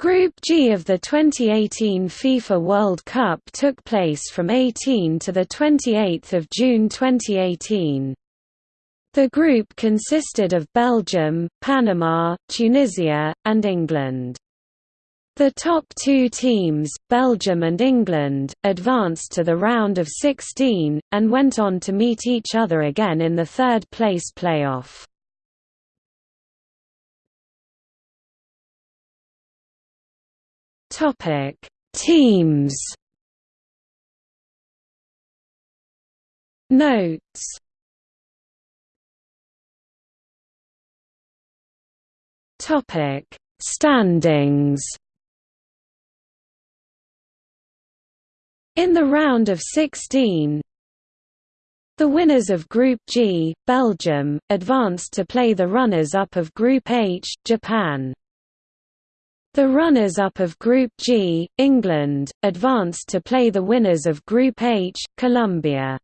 Group G of the 2018 FIFA World Cup took place from 18 to 28 June 2018. The group consisted of Belgium, Panama, Tunisia, and England. The top two teams, Belgium and England, advanced to the round of 16, and went on to meet each other again in the third-place playoff. Topic: Teams. Notes. Topic: Standings. In the round of 16, the winners of Group G, Belgium, advanced to play the runners-up of Group H, Japan. The runners-up of Group G, England, advanced to play the winners of Group H, Colombia.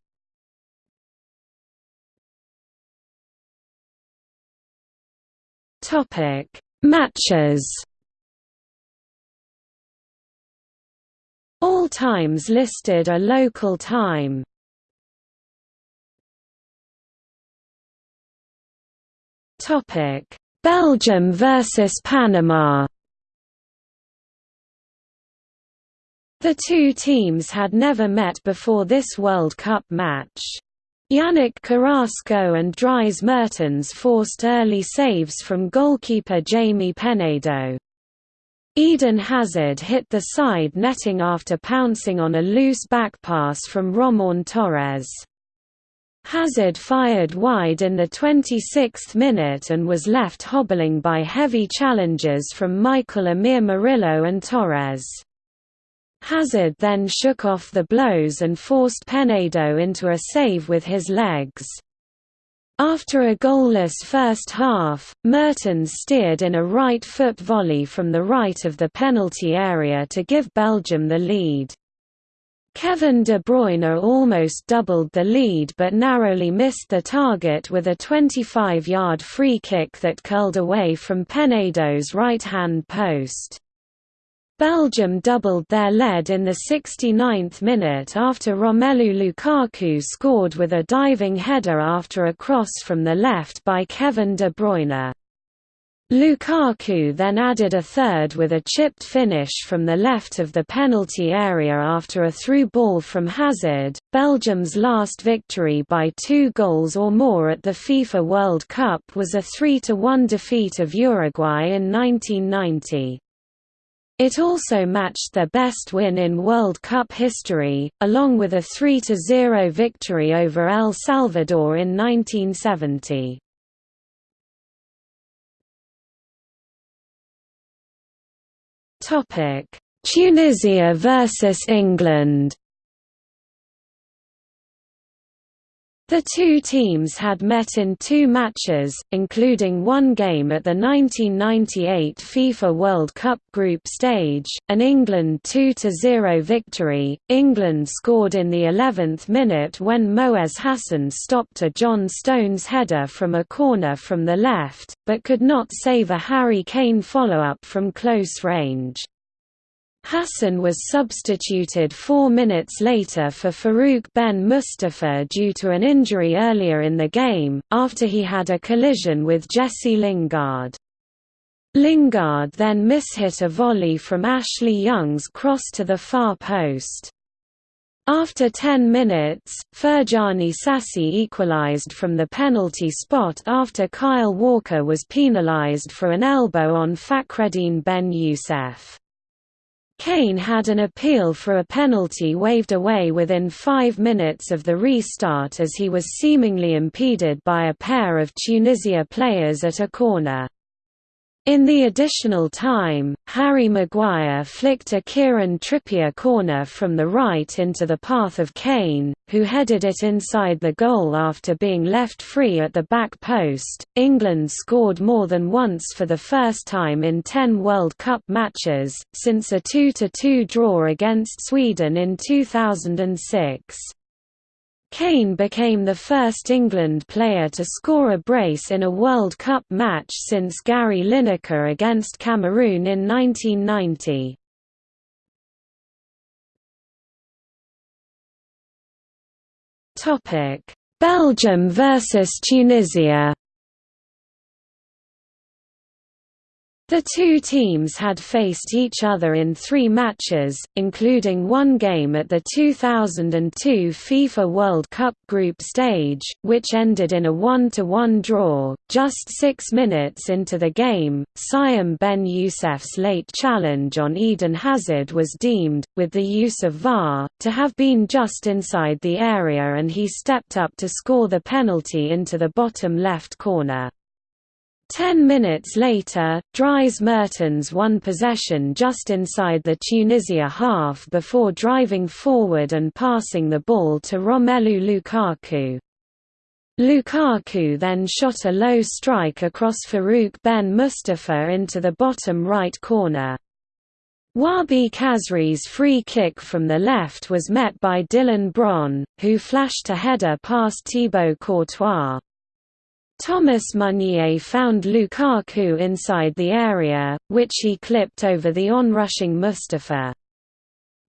Topic: Matches. All times listed are local time. Topic: Belgium versus Panama. The two teams had never met before this World Cup match. Yannick Carrasco and Dries Mertens forced early saves from goalkeeper Jaime Penedo. Eden Hazard hit the side netting after pouncing on a loose back pass from Román Torres. Hazard fired wide in the 26th minute and was left hobbling by heavy challenges from Michael Amir Murillo and Torres. Hazard then shook off the blows and forced Penedo into a save with his legs. After a goalless first half, Mertens steered in a right-foot volley from the right of the penalty area to give Belgium the lead. Kevin De Bruyne almost doubled the lead but narrowly missed the target with a 25-yard free kick that curled away from Penedo's right-hand post. Belgium doubled their lead in the 69th minute after Romelu Lukaku scored with a diving header after a cross from the left by Kevin De Bruyne. Lukaku then added a third with a chipped finish from the left of the penalty area after a through ball from Hazard. Belgium's last victory by two goals or more at the FIFA World Cup was a 3–1 defeat of Uruguay in 1990. It also matched their best win in World Cup history, along with a 3–0 victory over El Salvador in 1970. Tunisia versus England The two teams had met in two matches, including one game at the 1998 FIFA World Cup group stage, an England 2–0 victory. England scored in the 11th minute when Mouez Hassen stopped a John Stones header from a corner from the left, but could not save a Harry Kane follow-up from close range. Hassen was substituted four minutes later for Farouk Ben Mustapha due to an injury earlier in the game, after he had a collision with Jesse Lingard. Lingard then mishit a volley from Ashley Young's cross to the far post. After 10 minutes, Ferjani Sassi equalised from the penalty spot after Kyle Walker was penalised for an elbow on Fakhreddine Ben Youssef. Kane had an appeal for a penalty waved away within five minutes of the restart as he was seemingly impeded by a pair of Tunisia players at a corner. In the additional time, Harry Maguire flicked a Kieran Trippier corner from the right into the path of Kane, who headed it inside the goal after being left free at the back post. England scored more than once for the first time in 10 World Cup matches, since a 2 2 draw against Sweden in 2006. Kane became the first England player to score a brace in a World Cup match since Gary Lineker against Cameroon in 1990. Belgium versus Tunisia The two teams had faced each other in three matches, including one game at the 2002 FIFA World Cup group stage, which ended in a 1–1 draw. Just six minutes into the game, Syam Ben Youssef's late challenge on Eden Hazard was deemed, with the use of VAR, to have been just inside the area and he stepped up to score the penalty into the bottom left corner. Ten minutes later, Dries Mertens won possession just inside the Tunisia half before driving forward and passing the ball to Romelu Lukaku. Lukaku then shot a low strike across Farouk Ben Mustapha into the bottom right corner. Wahbi Khazri's free kick from the left was met by Dylan Bron, who flashed a header past Thibaut Courtois. Thomas Meunier found Lukaku inside the area, which he clipped over the onrushing Mustapha.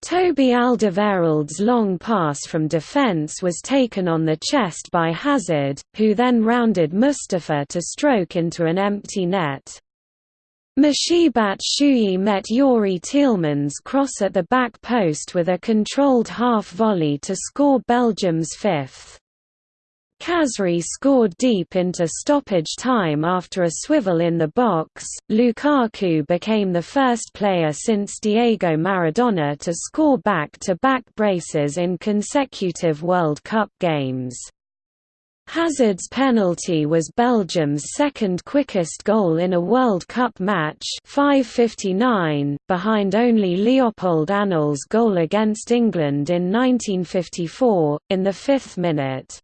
Toby Alderweireld's long pass from defence was taken on the chest by Hazard, who then rounded Mustapha to stroke into an empty net. Michy Batshuayi met Youri Tielemans' cross at the back post with a controlled half-volley to score Belgium's fifth. Khazri scored deep into stoppage time after a swivel in the box. Lukaku became the first player since Diego Maradona to score back to back braces in consecutive World Cup games. Hazard's penalty was Belgium's second quickest goal in a World Cup match 5.59, behind only Léopold Anoul's goal against England in 1954, in the fifth minute.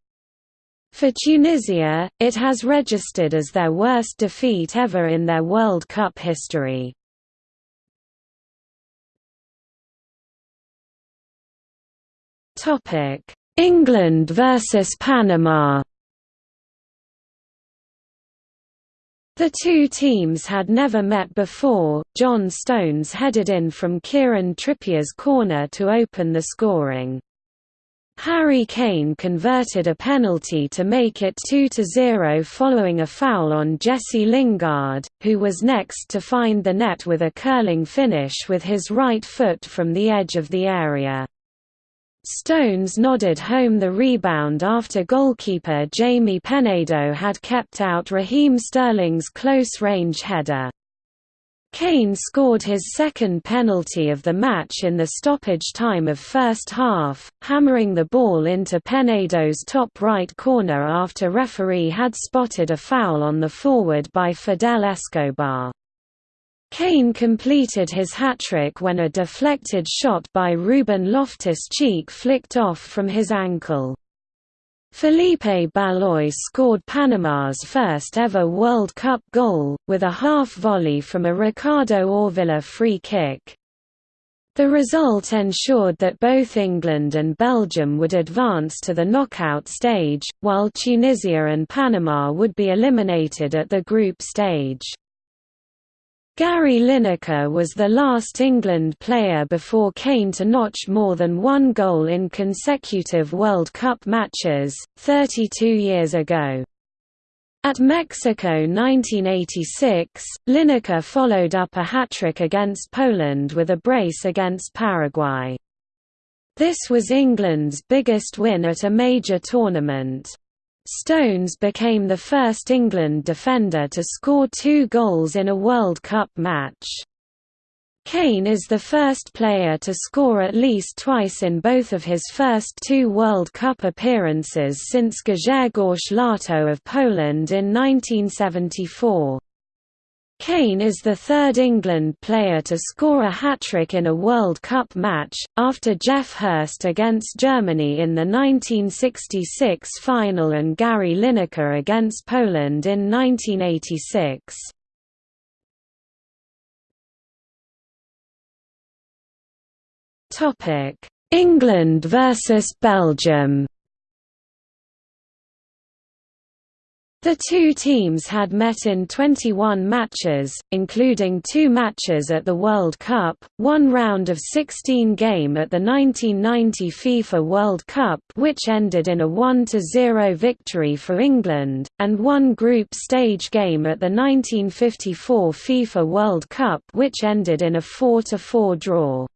For Tunisia, it has registered as their worst defeat ever in their World Cup history. England versus Panama The two teams had never met before. John Stones headed in from Kieran Trippier's corner to open the scoring. Harry Kane converted a penalty to make it 2–0 following a foul on Jesse Lingard, who was next to find the net with a curling finish with his right foot from the edge of the area. Stones nodded home the rebound after goalkeeper Jaime Penedo had kept out Raheem Sterling's close-range header. Kane scored his second penalty of the match in the stoppage time of first half, hammering the ball into Penedo's top right corner after referee had spotted a foul on the forward by Fidel Escobar. Kane completed his hat-trick when a deflected shot by Ruben Loftus-Cheek flicked off from his ankle. Felipe Baloy scored Panama's first ever World Cup goal, with a half-volley from a Ricardo Ávila free kick. The result ensured that both England and Belgium would advance to the knockout stage, while Tunisia and Panama would be eliminated at the group stage. Gary Lineker was the last England player before Kane to notch more than one goal in consecutive World Cup matches, 32 years ago. At Mexico 1986, Lineker followed up a hat-trick against Poland with a brace against Paraguay. This was England's biggest win at a major tournament. Stones became the first England defender to score two goals in a World Cup match. Kane is the first player to score at least twice in both of his first two World Cup appearances since Grzegorz Lato of Poland in 1974. Kane is the third England player to score a hat-trick in a World Cup match, after Geoff Hurst against Germany in the 1966 final and Gary Lineker against Poland in 1986. England versus Belgium The two teams had met in 21 matches, including two matches at the World Cup, one round of 16 game at the 1990 FIFA World Cup which ended in a 1–0 victory for England, and one group stage game at the 1954 FIFA World Cup which ended in a 4–4 draw.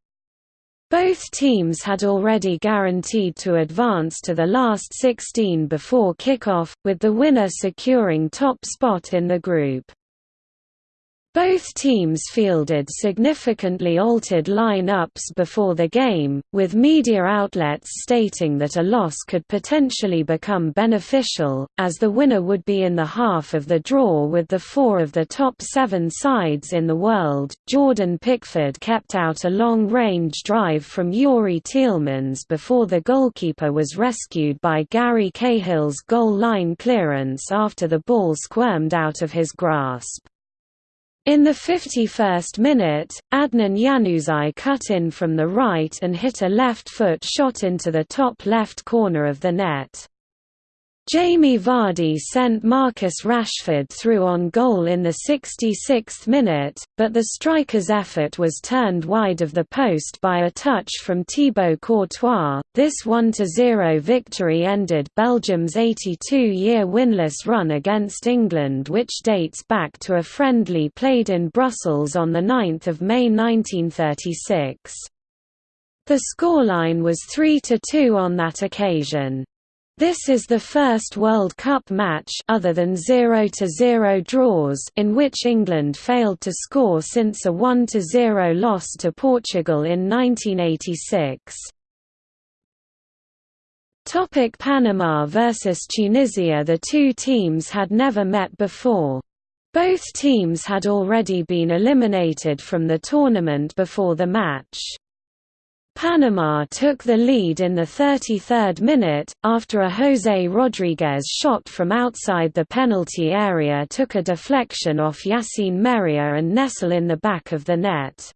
Both teams had already guaranteed to advance to the last 16 before kickoff, with the winner securing top spot in the group. Both teams fielded significantly altered line-ups before the game, with media outlets stating that a loss could potentially become beneficial, as the winner would be in the half of the draw with the four of the top seven sides in the world. Jordan Pickford kept out a long-range drive from Youri Tielemans before the goalkeeper was rescued by Gary Cahill's goal line clearance after the ball squirmed out of his grasp. In the 51st minute, Adnan Januzaj cut in from the right and hit a left-foot shot into the top left corner of the net. Jamie Vardy sent Marcus Rashford through on goal in the 66th minute, but the striker's effort was turned wide of the post by a touch from Thibaut Courtois. This 1-0 victory ended Belgium's 82-year winless run against England which dates back to a friendly played in Brussels on 9 May 1936. The scoreline was 3–2 on that occasion. This is the first World Cup match other than 0-0 draws in which England failed to score since a 1-0 loss to Portugal in 1986. Topic Panama versus Tunisia The two teams had never met before. Both teams had already been eliminated from the tournament before the match. Panama took the lead in the 33rd minute, after a José Rodríguez shot from outside the penalty area took a deflection off Yassine Meriah and Nessel in the back of the net.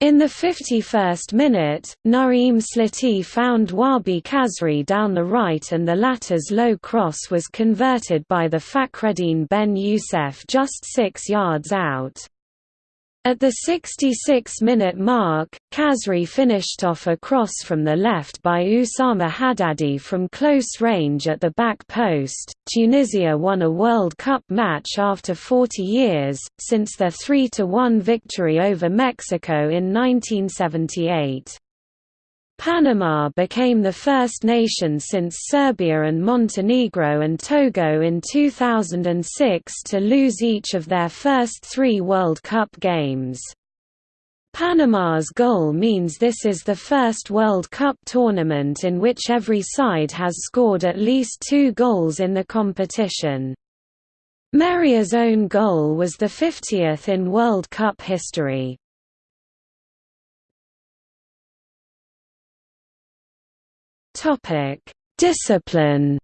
In the 51st minute, Naeem Sliti found Wahbi Khazri down the right and the latter's low cross was converted by the Fakhreddine Ben Youssef just six yards out. At the 66-minute mark, Khazri finished off a cross from the left by Oussama Haddadi from close range at the back post. Tunisia won a World Cup match after 40 years, since their 3–1 victory over Mexico in 1978. Panama became the first nation since Serbia and Montenegro and Togo in 2006 to lose each of their first three World Cup games. Panama's goal means this is the first World Cup tournament in which every side has scored at least two goals in the competition. Meriah's own goal was the 50th in World Cup history. Topic: Discipline.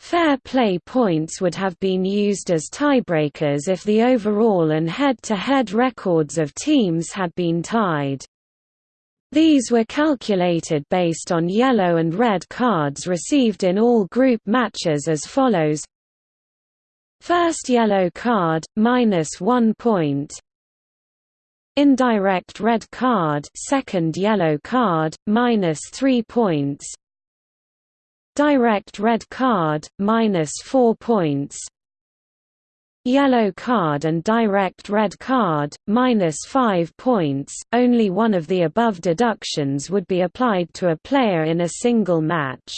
Fair play points would have been used as tiebreakers if the overall and head-to-head -head records of teams had been tied. These were calculated based on yellow and red cards received in all group matches as follows First yellow card, minus one point Indirect red card second yellow card, minus 3 points. Direct red card, minus 4 points. Yellow card and direct red card, minus 5 points, only one of the above deductions would be applied to a player in a single match.